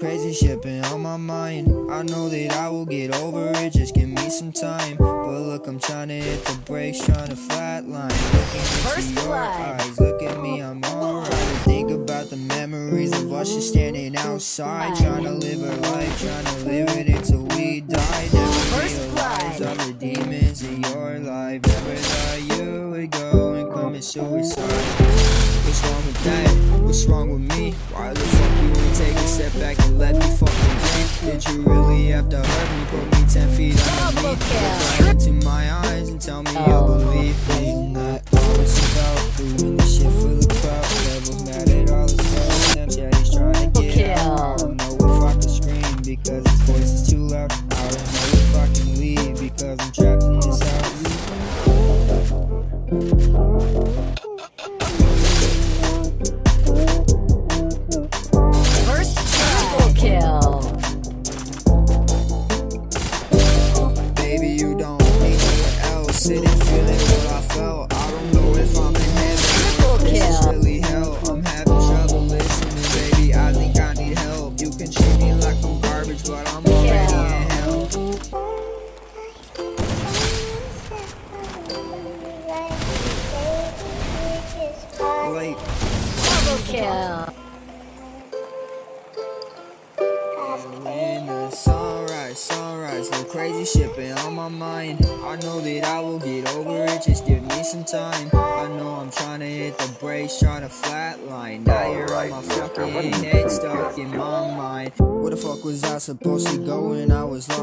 Crazy shit been on my mind. I know that I will get over it. Just give me some time. But look, I'm trying to hit the brakes, trying to flatline. Looking into First your blood. eyes, look at me, I'm alright. Think about the memories of us just standing outside, trying to live our life, trying to live it until we die. Never First realize all the demons in your life. Never thought you would go and commit suicide. What's wrong with that? What's wrong with me? Why the breathe? You really have to hurt me? Put me ten feet underneath. Look into my eyes and tell me you Oh. believe me. Kill. sunrise, sunrise, no crazy shit on my mind. I know that I will get over it, just give me some time. I know I'm trying to hit the brakes, trying to flatline. Now you're on my fucking head, stuck in my mind. Where the fuck was I supposed to go when I was lost?